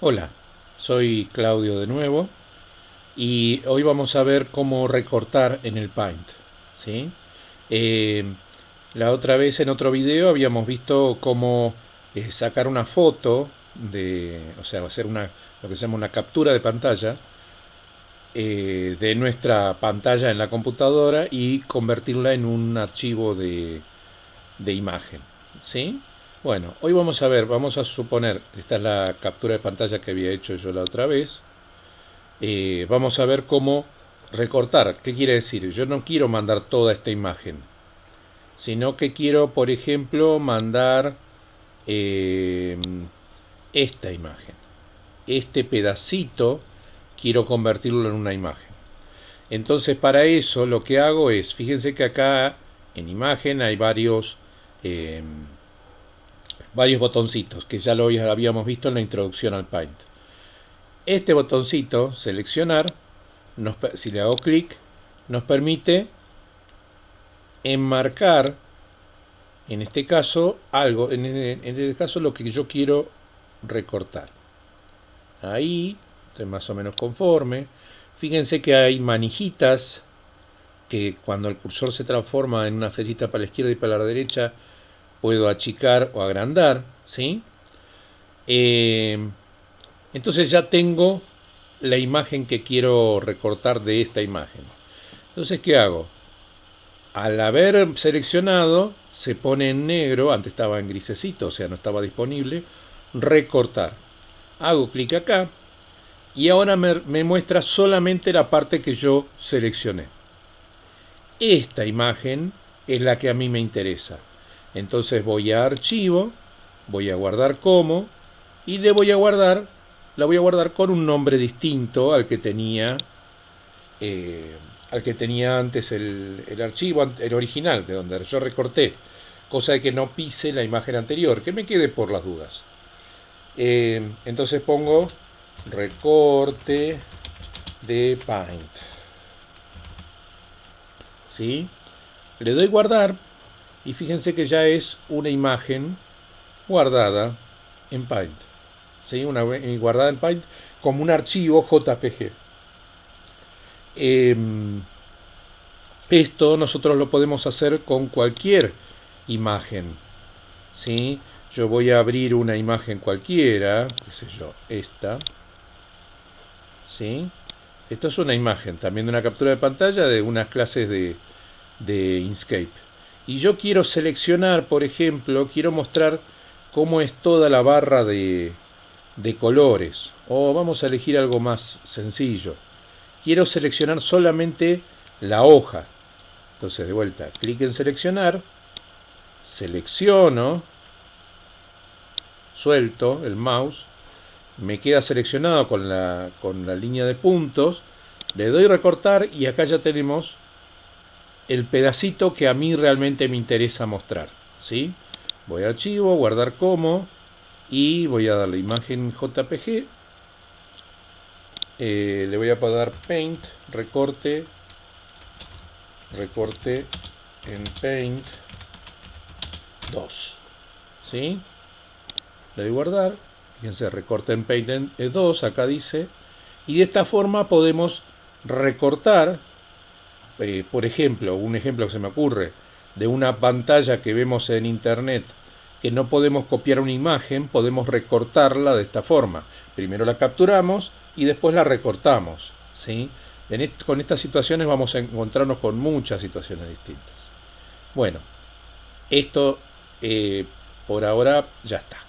Hola, soy Claudio de nuevo y hoy vamos a ver cómo recortar en el Paint. ¿sí? Eh, la otra vez en otro video habíamos visto cómo eh, sacar una foto, de, o sea, hacer una, lo que se llama una captura de pantalla eh, de nuestra pantalla en la computadora y convertirla en un archivo de, de imagen. ¿sí? Bueno, hoy vamos a ver, vamos a suponer, esta es la captura de pantalla que había hecho yo la otra vez. Eh, vamos a ver cómo recortar. ¿Qué quiere decir? Yo no quiero mandar toda esta imagen, sino que quiero, por ejemplo, mandar eh, esta imagen. Este pedacito quiero convertirlo en una imagen. Entonces para eso lo que hago es, fíjense que acá en imagen hay varios... Eh, varios botoncitos que ya lo habíamos visto en la introducción al Paint. Este botoncito, seleccionar, si le hago clic, nos permite enmarcar, en este caso, algo, en, en este caso lo que yo quiero recortar. Ahí, estoy más o menos conforme. Fíjense que hay manijitas que cuando el cursor se transforma en una flechita para la izquierda y para la derecha, puedo achicar o agrandar, ¿sí? Eh, entonces ya tengo la imagen que quiero recortar de esta imagen. Entonces, ¿qué hago? Al haber seleccionado, se pone en negro, antes estaba en grisecito, o sea, no estaba disponible, recortar. Hago clic acá y ahora me, me muestra solamente la parte que yo seleccioné. Esta imagen es la que a mí me interesa. Entonces voy a archivo, voy a guardar como y le voy a guardar, la voy a guardar con un nombre distinto al que tenía eh, al que tenía antes el, archivo, el original, de donde yo recorté, cosa de que no pise la imagen anterior, que me quede por las dudas. Eh, entonces pongo recorte de Paint. ¿Sí? Le doy guardar y fíjense que ya es una imagen guardada en Paint. ¿sí? Eh, guardada en Paint como un archivo JPG. Em, esto nosotros lo podemos hacer con cualquier imagen. ¿sí? Yo voy a abrir una imagen cualquiera, qué sé yo, esta. ¿sí? Esto es una imagen, también de una captura de pantalla de unas clases de, de Inkscape y yo quiero seleccionar, por ejemplo, quiero mostrar cómo es toda la barra de, de colores. O vamos a elegir algo más sencillo. Quiero seleccionar solamente la hoja. Entonces, de vuelta, clic en seleccionar, selecciono, suelto el mouse, me queda seleccionado con la, con la línea de puntos, le doy recortar y acá ya tenemos el pedacito que a mí realmente me interesa mostrar. ¿sí? Voy a archivo, guardar como y voy a darle imagen JPG. Eh, le voy a dar Paint, recorte, recorte en Paint 2. ¿Sí? Le doy guardar. Fíjense, recorte en Paint 2, acá dice. Y de esta forma podemos recortar eh, por ejemplo, un ejemplo que se me ocurre, de una pantalla que vemos en internet que no podemos copiar una imagen, podemos recortarla de esta forma. Primero la capturamos y después la recortamos. ¿sí? con estas situaciones vamos a encontrarnos con muchas situaciones distintas. Bueno, esto eh, por ahora ya está.